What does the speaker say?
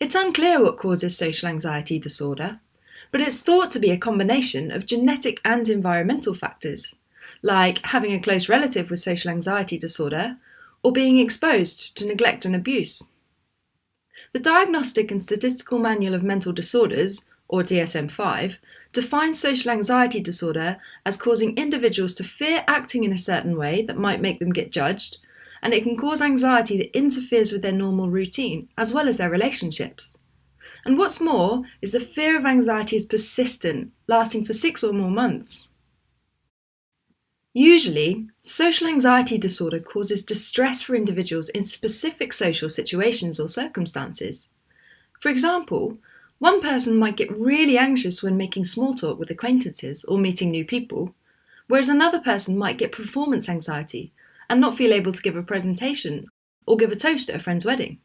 It's unclear what causes social anxiety disorder, but it's thought to be a combination of genetic and environmental factors, like having a close relative with social anxiety disorder or being exposed to neglect and abuse. The Diagnostic and Statistical Manual of Mental Disorders, or DSM 5, defines social anxiety disorder as causing individuals to fear acting in a certain way that might make them get judged, and it can cause anxiety that interferes with their normal routine, as well as their relationships. And what's more is the fear of anxiety is persistent, lasting for six or more months. Usually, social anxiety disorder causes distress for individuals in specific social situations or circumstances. For example, one person might get really anxious when making small talk with acquaintances or meeting new people, whereas another person might get performance anxiety and not feel able to give a presentation or give a toast at a friend's wedding.